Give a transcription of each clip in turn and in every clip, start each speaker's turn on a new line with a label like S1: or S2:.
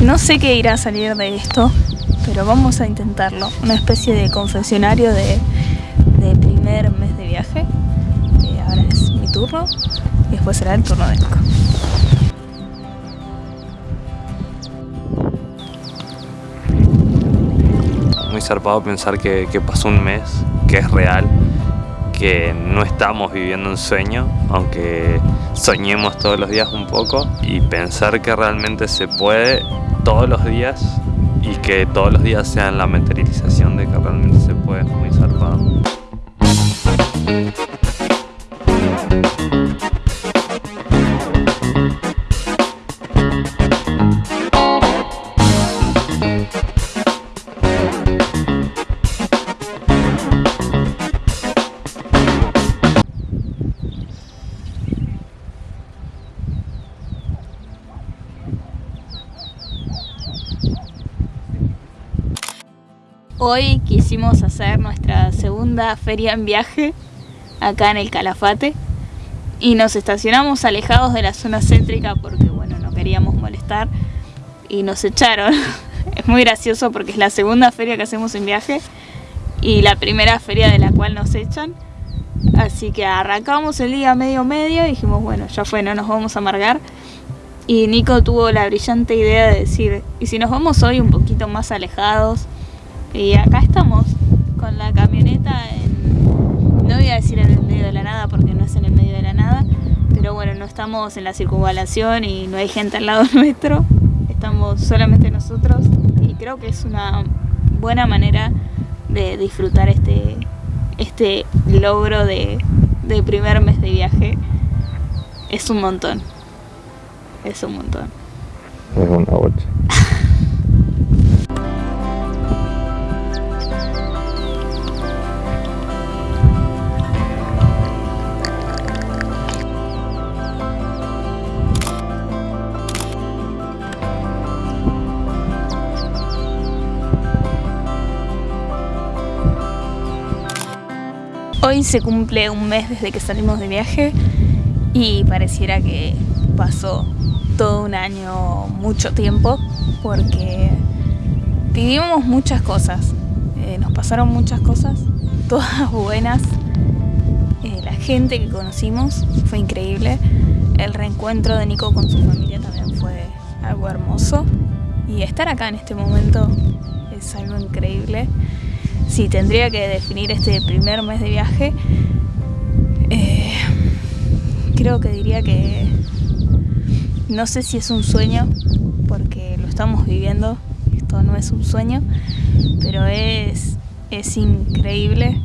S1: No sé qué irá a salir de esto, pero vamos a intentarlo. Una especie de confesionario de, primer mes de viaje. Eh, ahora es mi turno y después será el turno de Nico.
S2: Muy zarpado pensar que pasó un mes, que es real, que no estamos viviendo un sueño, aunque soñemos todos los días un poco, y pensar que realmente se puede todos los días y que todos los días sean la materialización de que realmente se puede, es muy zarpado.
S1: Hoy quisimos hacer nuestra segunda feria en viaje acá en el Calafate y nos estacionamos alejados de la zona céntrica porque bueno, no queríamos molestar y nos echaron. es muy gracioso porque es la segunda feria que hacemos en viaje y la primera feria de la cual nos echan. Así que arrancamos el día medio medio y dijimos, bueno, ya fue, no nos vamos a amargar. Y Nico tuvo la brillante idea de decir, ¿y si nos vamos hoy un poquito más alejados? Y acá estamos con la camioneta en, no voy a decir en el medio de la nada porque no es en el medio de la nada, pero bueno, no estamos en la circunvalación y no hay gente al lado nuestro, estamos solamente nosotros y creo que es una buena manera de disfrutar este, este logro de, de primer mes de viaje. Es un montón, es un montón.
S2: Es una bocha.
S1: Hoy se cumple un mes desde que salimos de viaje y pareciera que pasó todo un año, mucho tiempo, porque vivimos muchas cosas, eh, nos pasaron muchas cosas, todas buenas. Eh, la gente que conocimos fue increíble, el reencuentro de Nico con su familia también fue algo hermoso y estar acá en este momento es algo increíble si tendría que definir este primer mes de viaje, eh, creo que diría que no sé si es un sueño, porque lo estamos viviendo, esto no es un sueño, pero es, es increíble.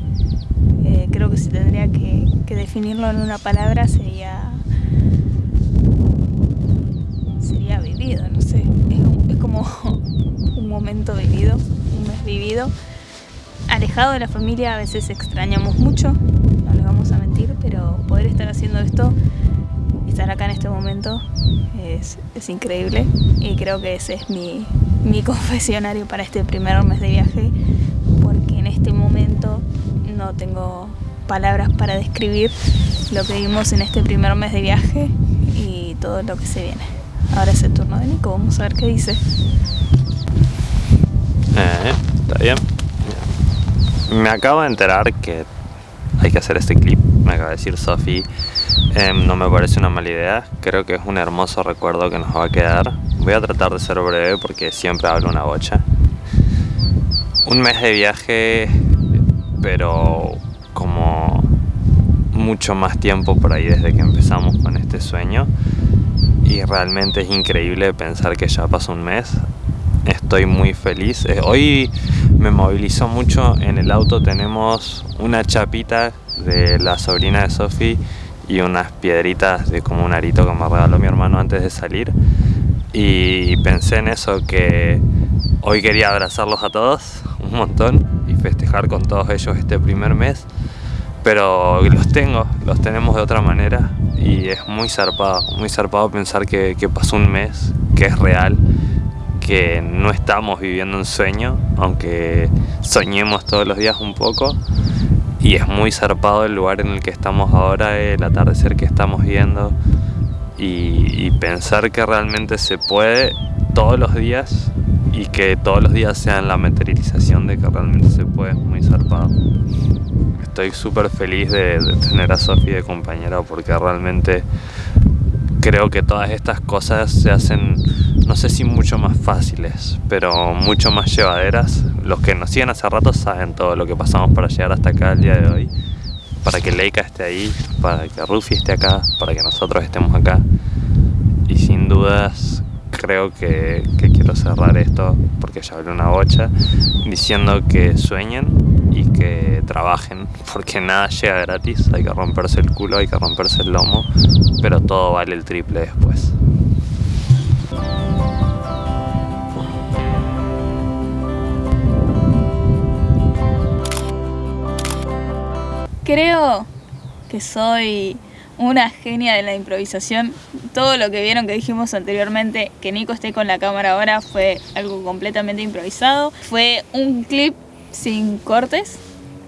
S1: Eh, creo que si tendría que, definirlo en una palabra sería sería vivido, no sé, es, es como un momento vivido, un mes vivido alejado de la familia a veces extrañamos mucho, no les vamos a mentir, pero poder estar haciendo esto, estar acá en este momento, es, increíble y creo que ese es mi, mi confesionario para este primer mes de viaje, porque en este momento no tengo palabras para describir lo que vimos en este primer mes de viaje y todo lo que se viene. Ahora es el turno de Nico, vamos a ver qué dice.
S2: Eh, está bien. Me acabo de enterar que hay que hacer este clip, me acaba de decir Sofi. Em, no me parece una mala idea, creo que es un hermoso recuerdo que nos va a quedar. Voy a tratar de ser breve porque siempre hablo una bocha. Un mes de viaje, pero como mucho más tiempo por ahí desde que empezamos con este sueño. Y realmente es increíble pensar que ya pasó un mes estoy muy feliz. Eh, hoy me movilizó mucho, en el auto tenemos una chapita de la sobrina de Sofi y unas piedritas de como un arito que me regaló mi hermano antes de salir. Y pensé en eso, que hoy quería abrazarlos a todos un montón y festejar con todos ellos este primer mes. Pero los tengo, los tenemos de otra manera y es muy zarpado, muy zarpado pensar que, que pasó un mes, que es real que no estamos viviendo un sueño, aunque soñemos todos los días un poco. Y es muy zarpado el lugar en el que estamos ahora, el atardecer que estamos viendo. Y, pensar que realmente se puede todos los días y que todos los días sean la materialización de que realmente se puede, es muy zarpado. Estoy súper feliz de, tener a Sofía de compañera porque realmente creo que todas estas cosas se hacen, no sé si mucho más fáciles, pero mucho más llevaderas. Los que nos siguen hace rato saben todo lo que pasamos para llegar hasta acá el día de hoy. Para que Leica esté ahí, para que Rufi esté acá, para que nosotros estemos acá. Y sin dudas creo que, quiero cerrar esto, porque ya hablé una bocha, diciendo que sueñen y que trabajen, porque nada llega gratis, hay que romperse el culo, hay que romperse el lomo, pero todo vale el triple después.
S1: Creo que soy una genia de la improvisación. Todo lo que vieron que dijimos anteriormente, que Nico esté con la cámara ahora, fue algo completamente improvisado. Fue un clip sin cortes.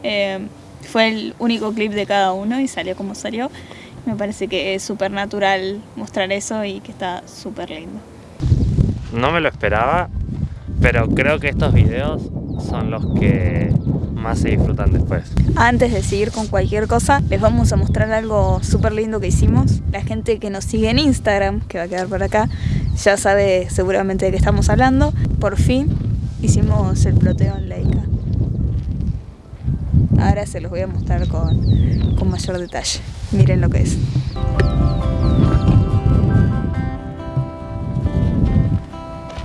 S1: Eh, fue el único clip de cada uno y salió como salió. Me parece que es súper natural mostrar eso y que está súper lindo.
S2: No me lo esperaba, pero creo que estos videos son los que más se disfrutan después.
S1: Antes de seguir con cualquier cosa, les vamos a mostrar algo súper lindo que hicimos. La gente que nos sigue en Instagram, que va a quedar por acá, ya sabe seguramente de qué estamos hablando. Por fin hicimos el ploteo en Leica. Ahora se los voy a mostrar con, con mayor detalle. Miren lo que es.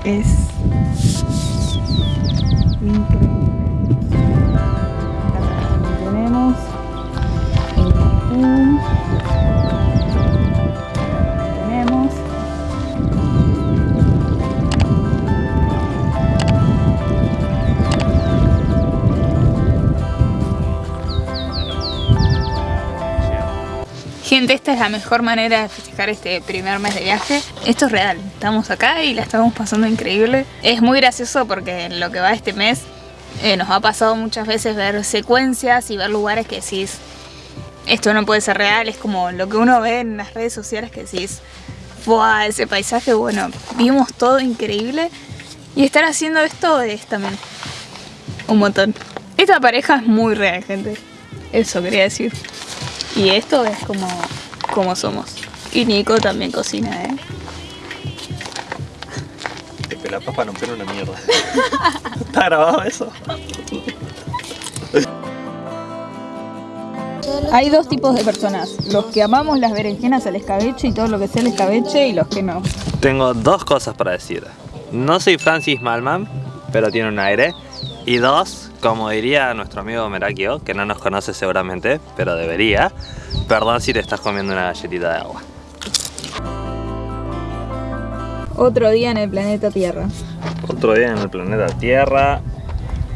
S1: Es Gente, esta es la mejor manera de festejar este primer mes de viaje. Esto es real, estamos acá y la estamos pasando increíble. Es muy gracioso porque en lo que va este mes eh, nos ha pasado muchas veces ver secuencias y ver lugares que decís, esto no puede ser real, es como lo que uno ve en las redes sociales que decís, ¡buah! Ese paisaje, bueno, vimos todo increíble y estar haciendo esto es también un montón. Esta pareja es muy real, gente. Eso quería decir. Y esto es como, como somos. Y Nico también cocina, ¿eh?
S2: la papa no una mierda. ¿Está grabado eso?
S1: Hay dos tipos de personas, los que amamos las berenjenas al escabeche y todo lo que sea el escabeche y los que no.
S2: Tengo dos cosas para decir. No soy Francis Malman, pero tiene un aire. Y dos, como diría nuestro amigo Merakio, que no nos conoce seguramente, pero debería, perdón si te estás comiendo una galletita de agua.
S1: Otro día en el planeta Tierra.
S2: Otro día en el planeta Tierra.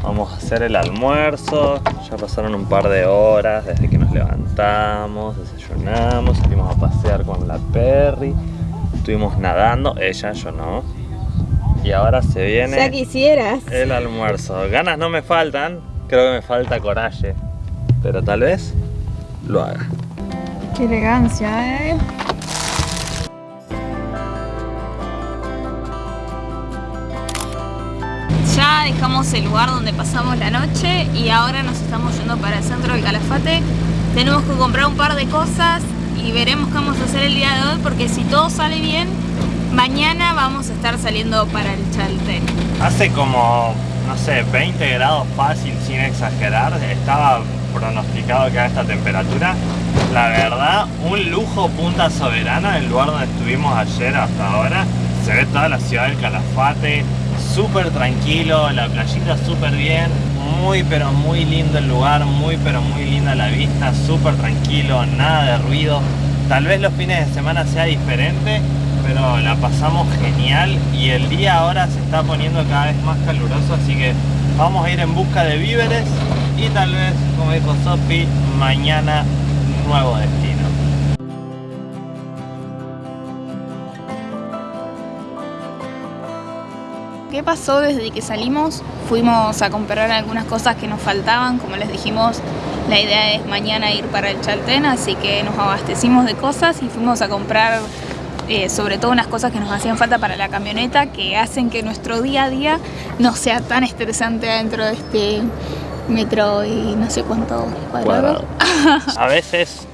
S2: Vamos a hacer el almuerzo. Ya pasaron un par de horas desde que nos levantamos, desayunamos, salimos a pasear con la Perry. Estuvimos nadando, ella, yo no. Y ahora se viene
S1: ya quisieras.
S2: el almuerzo. Ganas no me faltan, creo que me falta coraje. Pero tal vez lo haga.
S1: Qué elegancia, ¿eh? Ya dejamos el lugar donde pasamos la noche y ahora nos estamos yendo para el centro del Calafate. Tenemos que comprar un par de cosas y veremos qué vamos a hacer el día de hoy porque si todo sale bien Mañana vamos a estar saliendo para el Chaltén.
S2: Hace como, no sé, 20 grados fácil, sin exagerar. Estaba pronosticado que a esta temperatura. La verdad, un lujo Punta Soberana, el lugar donde estuvimos ayer hasta ahora. Se ve toda la ciudad del Calafate, súper tranquilo, la playita súper bien. Muy pero muy lindo el lugar, muy pero muy linda la vista, súper tranquilo, nada de ruido. Tal vez los fines de semana sea diferente, pero la pasamos genial y el día ahora se está poniendo cada vez más caluroso, así que vamos a ir en busca de víveres y tal vez, como dijo Sofi, mañana nuevo destino.
S1: ¿Qué pasó desde que salimos? Fuimos a comprar algunas cosas que nos faltaban, como les dijimos, la idea es mañana ir para el Chaltén, así que nos abastecimos de cosas y fuimos a comprar eh, sobre todo unas cosas que nos hacían falta para la camioneta que hacen que nuestro día a día no sea tan estresante dentro de este metro y no sé cuánto cuadrado.
S2: a veces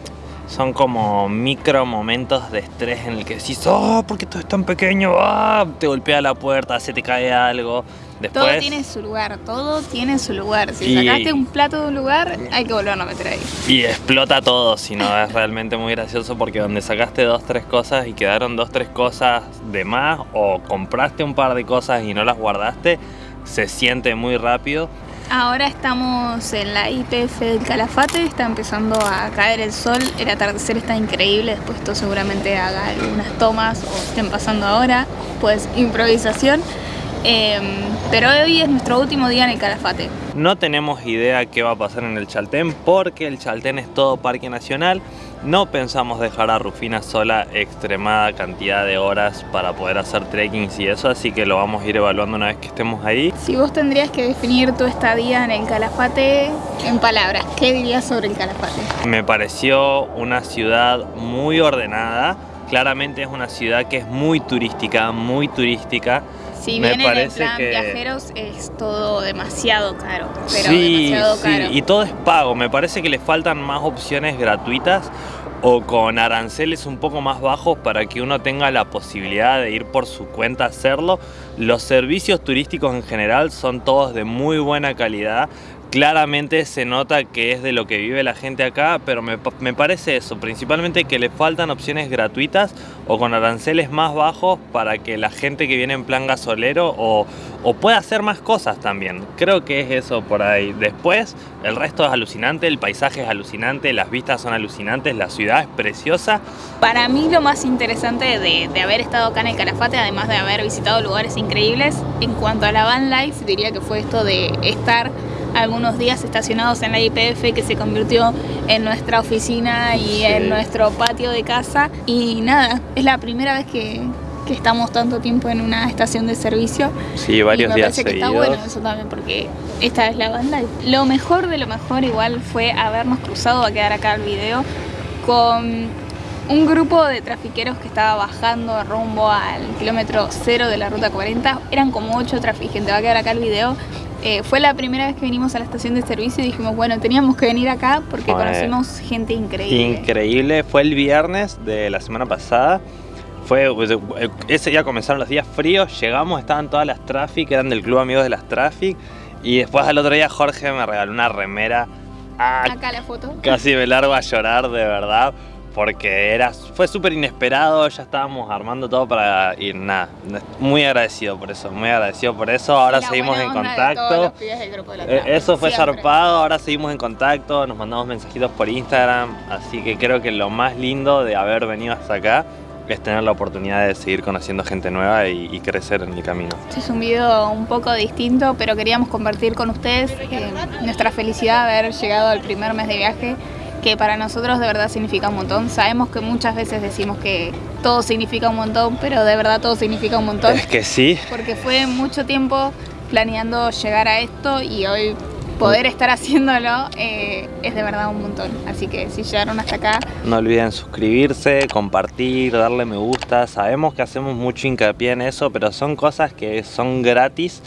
S2: son como micro momentos de estrés en el que decís, oh, porque todo es tan pequeño, ah, te golpea la puerta, se te cae algo. Después...
S1: Todo tiene su lugar, todo tiene su lugar. Si sacaste un plato de un lugar, hay que volverlo a meter ahí.
S2: Y explota todo, si no es realmente muy gracioso porque donde sacaste dos, tres cosas y quedaron dos, tres cosas de más o compraste un par de cosas y no las guardaste, se siente muy rápido
S1: Ahora estamos en la IPF del Calafate, está empezando a caer el sol, el atardecer está increíble, después esto seguramente haga algunas tomas o estén pasando ahora, pues improvisación. Em, pero hoy es nuestro último día en el Calafate.
S2: No tenemos idea qué va a pasar en el Chaltén porque el Chaltén es todo parque nacional no pensamos dejar a Rufina sola extremada cantidad de horas para poder hacer trekking y eso, así que lo vamos a ir evaluando una vez que estemos ahí.
S1: Si vos tendrías que definir tu estadía en el Calafate en palabras, ¿qué dirías sobre el Calafate?
S2: Me pareció una ciudad muy ordenada, claramente es una ciudad que es muy turística, muy turística.
S1: Si bien en el plan viajeros es todo demasiado caro, pero demasiado caro.
S2: Sí, y todo es pago. Me parece que le faltan más opciones gratuitas o con aranceles un poco más bajos para que uno tenga la posibilidad de ir por su cuenta a hacerlo. Los servicios turísticos en general son todos de muy buena calidad. Claramente se nota que es de lo que vive la gente acá, pero me, me, parece eso, principalmente que le faltan opciones gratuitas o con aranceles más bajos para que la gente que viene en plan gasolero o, o pueda hacer más cosas también. Creo que es eso por ahí. Después, el resto es alucinante, el paisaje es alucinante, las vistas son alucinantes, la ciudad es preciosa.
S1: Para mí lo más interesante de, de haber estado acá en el Calafate, además de haber visitado lugares increíbles, en cuanto a la van life, diría que fue esto de estar algunos días estacionados en la IPF que se convirtió en nuestra oficina y en nuestro patio de casa y nada, es la primera vez que, que estamos tanto tiempo en una estación de servicio.
S2: Sí, varios y me
S1: parece que está bueno eso también porque esta es la banda. Lo mejor de lo mejor igual fue habernos cruzado, a quedar acá el video, con un grupo de trafiqueros que estaba bajando rumbo al kilómetro cero de la ruta 40. Eran como 8 traficantes, va a quedar acá el video. Eh, fue la primera vez que vinimos a la estación de servicio y dijimos, bueno, teníamos que venir acá porque conocimos gente increíble.
S2: Increíble, fue el viernes de la semana pasada. Fue, pues, eh, ese día comenzaron los días fríos, llegamos, estaban todas las Traffic, eran del club amigos de las Traffic. Y después al otro día Jorge me regaló una remera.
S1: Ah, acá la foto.
S2: Casi me largo a llorar, de verdad porque era, fue súper inesperado, ya estábamos armando todo para ir, nada, muy agradecido por eso, muy agradecido por eso, ahora seguimos en contacto, eh, eso fue zarpado, ahora seguimos en contacto, nos mandamos mensajitos por Instagram, así que creo que lo más lindo de haber venido hasta acá es tener la oportunidad de seguir conociendo gente nueva y, crecer en el camino.
S1: Este es un video un poco distinto, pero queríamos compartir con ustedes eh, nuestra felicidad de haber llegado al primer mes de viaje que para nosotros de verdad significa un montón. Sabemos que muchas veces decimos que todo significa un montón, pero de verdad todo significa un montón.
S2: Es que sí.
S1: Porque fue mucho tiempo planeando llegar a esto y hoy poder estar haciéndolo eh, es de verdad un montón. Así que si llegaron hasta acá...
S2: No olviden suscribirse, compartir, darle me gusta. Sabemos que hacemos mucho hincapié en eso, pero son cosas que son gratis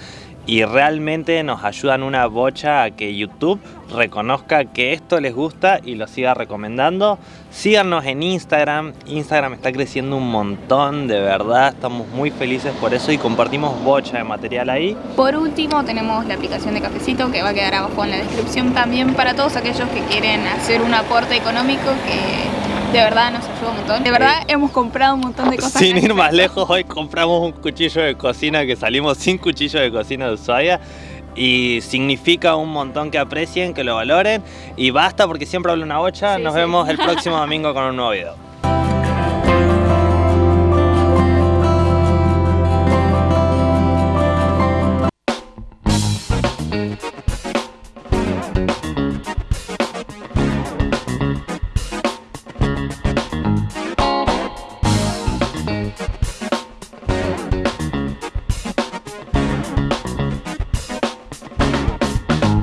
S2: y realmente nos ayudan una bocha a que YouTube reconozca que esto les gusta y lo siga recomendando. Síganos en Instagram, Instagram está creciendo un montón, de verdad, estamos muy felices por eso y compartimos bocha de material ahí.
S1: Por último tenemos la aplicación de Cafecito que va a quedar abajo en la descripción también para todos aquellos que quieren hacer un aporte económico que de verdad nos ayuda un montón. De verdad hemos comprado un montón de cosas.
S2: Sin ir más lejos, hoy compramos un cuchillo de cocina que salimos sin cuchillo de cocina de Ushuaia y significa un montón que aprecien, que lo valoren y basta porque siempre hablo una bocha. Nos vemos el próximo domingo con un nuevo video.